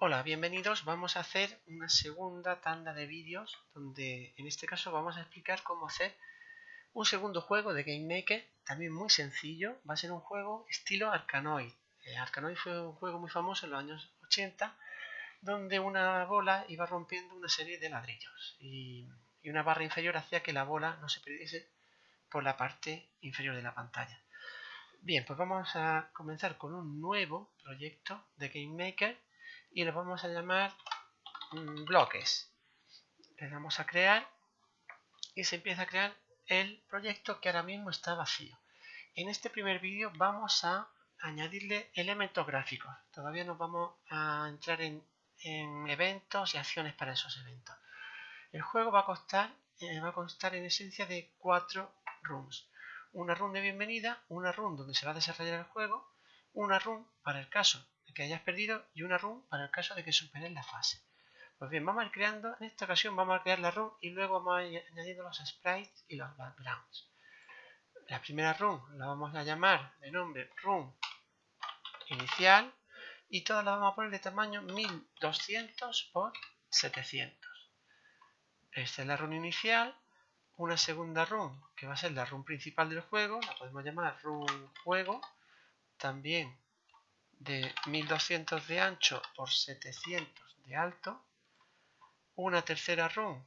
Hola, bienvenidos. Vamos a hacer una segunda tanda de vídeos donde en este caso vamos a explicar cómo hacer un segundo juego de Game Maker, también muy sencillo. Va a ser un juego estilo Arkanoid. Eh, Arkanoid fue un juego muy famoso en los años 80 donde una bola iba rompiendo una serie de ladrillos y, y una barra inferior hacía que la bola no se perdiese por la parte inferior de la pantalla. Bien, pues vamos a comenzar con un nuevo proyecto de Game Maker y lo vamos a llamar mm, bloques. Le damos a crear y se empieza a crear el proyecto que ahora mismo está vacío. En este primer vídeo vamos a añadirle elementos gráficos. Todavía nos vamos a entrar en, eventos y acciones para esos eventos. El juego va a, costar, eh, va a constar en esencia de cuatro rooms. Una room de bienvenida, una room donde se va a desarrollar el juego, una room para el caso que hayas perdido y una run para el caso de que superes la fase. Pues bien, vamos a ir creando, en esta ocasión vamos a crear la run y luego vamos a ir añadiendo los sprites y los backgrounds. La primera run la vamos a llamar de nombre run inicial y todas las vamos a poner de tamaño 1200 por 700. Esta es la run inicial, una segunda run que va a ser la run principal del juego, la podemos llamar run juego, también de 1200 de ancho por 700 de alto. Una tercera run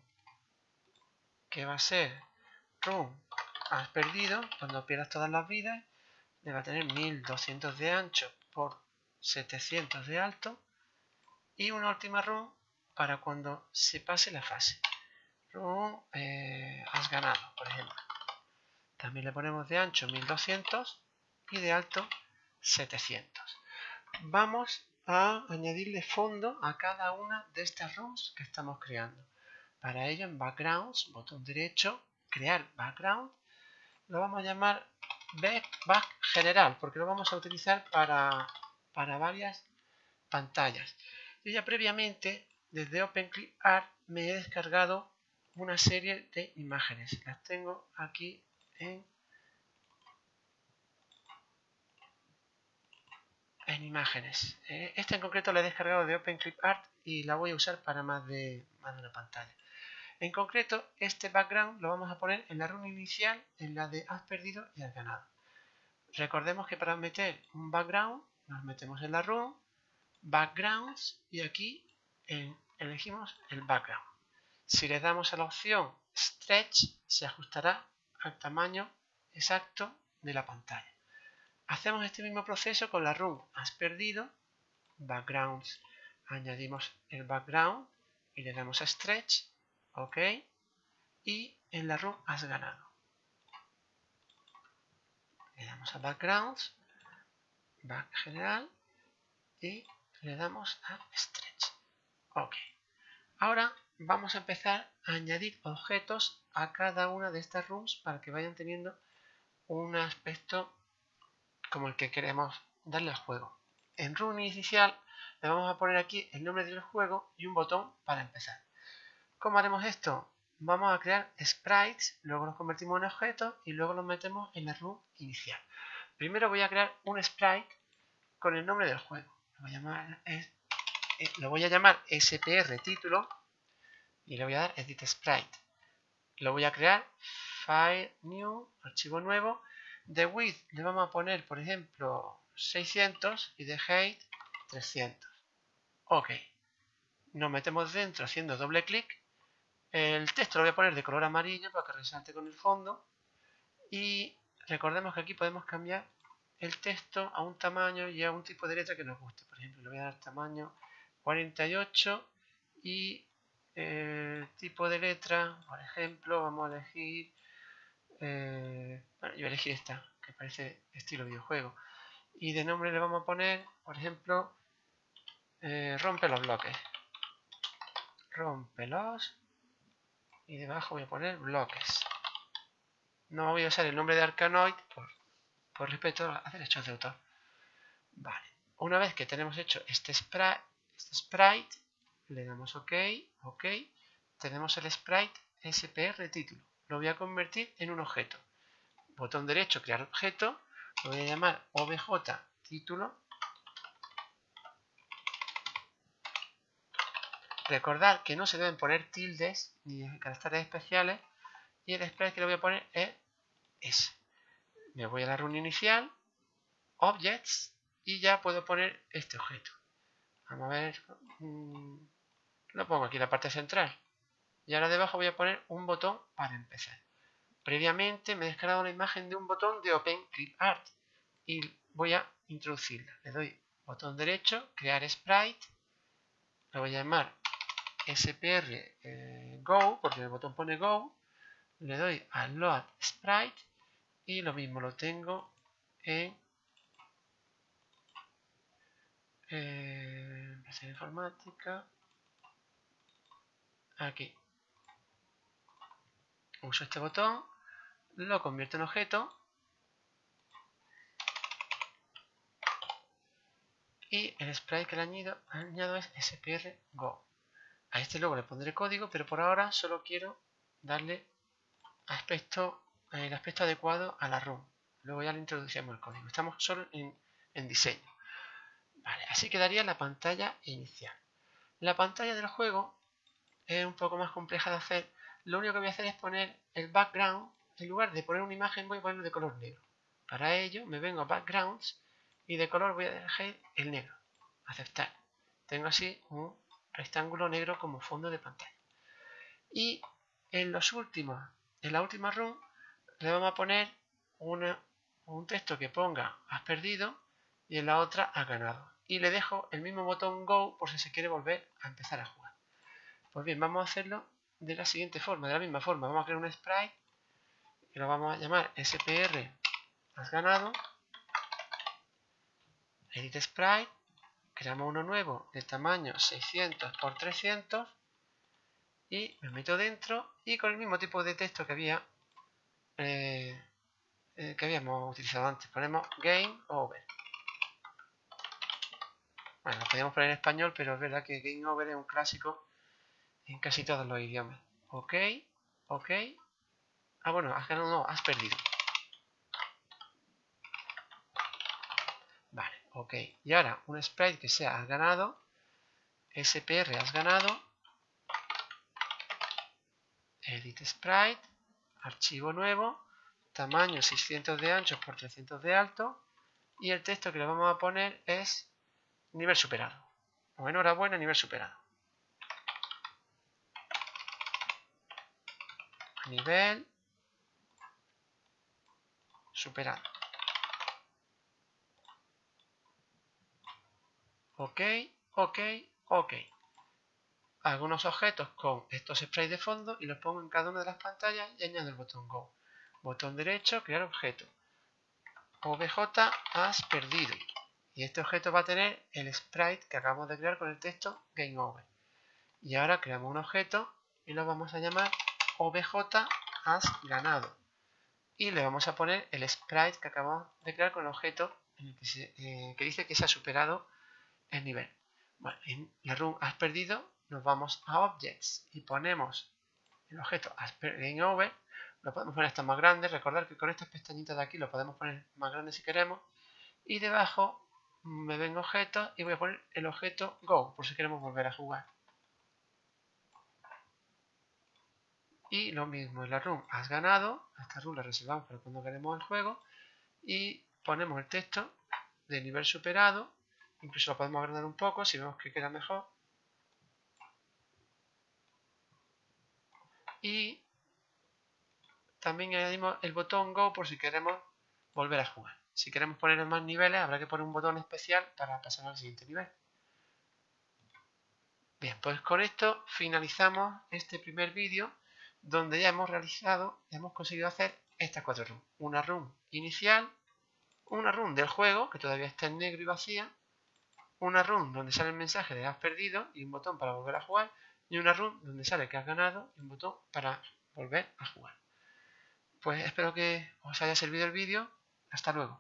que va a ser run has perdido cuando pierdas todas las vidas. Le va a tener 1200 de ancho por 700 de alto. Y una última run para cuando se pase la fase. Run eh, has ganado, por ejemplo. También le ponemos de ancho 1200 y de alto 700 vamos a añadirle fondo a cada una de estas rooms que estamos creando. Para ello en Backgrounds, botón derecho, crear background, lo vamos a llamar back, general porque lo vamos a utilizar para, para varias pantallas. Yo ya previamente desde OpenClipArt me he descargado una serie de imágenes. Las tengo aquí en en imágenes. Eh, esta en concreto la he descargado de OpenClipArt y la voy a usar para más de, más de una pantalla. En concreto, este background lo vamos a poner en la run inicial, en la de has perdido y has ganado. Recordemos que para meter un background, nos metemos en la run, backgrounds, y aquí elegimos el background. Si le damos a la opción stretch, se ajustará al tamaño exacto de la pantalla. Hacemos este mismo proceso con la run has perdido, backgrounds, añadimos el background y le damos a stretch, ok, y en la run has ganado. Le damos a backgrounds, back general y le damos a stretch, ok. Ahora vamos a empezar a añadir objetos a cada una de estas rooms para que vayan teniendo un aspecto como el que queremos darle al juego. En Run inicial le vamos a poner aquí el nombre del juego y un botón para empezar. ¿Cómo haremos esto? Vamos a crear sprites, luego los convertimos en objetos y luego los metemos en la run inicial. Primero voy a crear un sprite con el nombre del juego. Lo voy a llamar, eh, lo voy a llamar SPR título y le voy a dar edit sprite. Lo voy a crear file new, archivo nuevo de width le vamos a poner, por ejemplo, 600 y de height 300. Ok. Nos metemos dentro haciendo doble clic. El texto lo voy a poner de color amarillo para que resalte con el fondo. Y recordemos que aquí podemos cambiar el texto a un tamaño y a un tipo de letra que nos guste. Por ejemplo, le voy a dar tamaño 48 y el tipo de letra, por ejemplo, vamos a elegir eh, bueno, yo elegí esta, que parece estilo videojuego. Y de nombre le vamos a poner, por ejemplo, eh, rompe los bloques. Rompelos. Y debajo voy a poner bloques. No voy a usar el nombre de Arcanoid por, por respeto a derechos de autor. Vale. Una vez que tenemos hecho este sprite, este sprite le damos OK, OK. Tenemos el sprite SPR título lo voy a convertir en un objeto. Botón derecho, crear objeto, lo voy a llamar obj título Recordad que no se deben poner tildes ni caracteres especiales y el sprite que le voy a poner es ese. Me voy a la run inicial, Objects y ya puedo poner este objeto. Vamos a ver, mm, lo pongo aquí en la parte central. Y ahora debajo voy a poner un botón para empezar. Previamente me he descargado una imagen de un botón de OpenClipArt y voy a introducirla. Le doy botón derecho, crear sprite, lo voy a llamar SPR eh, Go, porque el botón pone Go, le doy a Load Sprite y lo mismo lo tengo en eh, informática aquí uso este botón lo convierto en objeto y el sprite que le añado, añado es spr go. A este luego le pondré código pero por ahora solo quiero darle aspecto el aspecto adecuado a la ROM. Luego ya le introducimos el código. Estamos solo en, en diseño. Vale, así quedaría la pantalla inicial. La pantalla del juego es un poco más compleja de hacer lo único que voy a hacer es poner el background en lugar de poner una imagen voy a ponerlo de color negro. Para ello me vengo a backgrounds y de color voy a dejar el negro. Aceptar. Tengo así un rectángulo negro como fondo de pantalla. Y en los últimos en la última run le vamos a poner un texto que ponga has perdido y en la otra has ganado y le dejo el mismo botón go por si se quiere volver a empezar a jugar. Pues bien vamos a hacerlo de la siguiente forma, de la misma forma. Vamos a crear un sprite que lo vamos a llamar SPR has ganado. Edit sprite. Creamos uno nuevo de tamaño 600 x 300 y me meto dentro y con el mismo tipo de texto que había eh, eh, que habíamos utilizado antes. Ponemos game over. Bueno, lo podríamos poner en español, pero es verdad que game over es un clásico en casi todos los idiomas. Ok, ok. Ah, bueno, has ganado, no, has perdido. Vale, ok. Y ahora, un sprite que sea has ganado. SPR has ganado. Edit sprite. Archivo nuevo. Tamaño 600 de ancho por 300 de alto. Y el texto que le vamos a poner es nivel superado. O enhorabuena, nivel superado. Nivel superado. Ok, ok, ok. Algunos objetos con estos sprays de fondo y los pongo en cada una de las pantallas y añado el botón Go. Botón derecho, crear objeto. OBJ has perdido. Y este objeto va a tener el sprite que acabamos de crear con el texto Game Over. Y ahora creamos un objeto y lo vamos a llamar OBJ has ganado. Y le vamos a poner el sprite que acabamos de crear con el objeto eh, que, dice que se ha superado el nivel. Bueno, en la run has perdido, nos vamos a Objects y ponemos el objeto has perdido over. Lo podemos poner hasta más grande. Recordad que con estas pestañitas de aquí lo podemos poner más grande si queremos. Y debajo me vengo objeto y voy a poner el objeto Go, por si queremos volver a jugar. Y lo mismo, en la room has ganado, esta room la reservamos para cuando queremos el juego y ponemos el texto de nivel superado, incluso lo podemos agrandar un poco si vemos que queda mejor. Y también añadimos el botón Go por si queremos volver a jugar. Si queremos poner más niveles habrá que poner un botón especial para pasar al siguiente nivel. Bien, pues con esto finalizamos este primer vídeo donde ya hemos realizado, hemos conseguido hacer estas cuatro runs. Una run inicial, una run del juego, que todavía está en negro y vacía, una run donde sale el mensaje de has perdido y un botón para volver a jugar, y una run donde sale que has ganado y un botón para volver a jugar. Pues espero que os haya servido el vídeo. Hasta luego.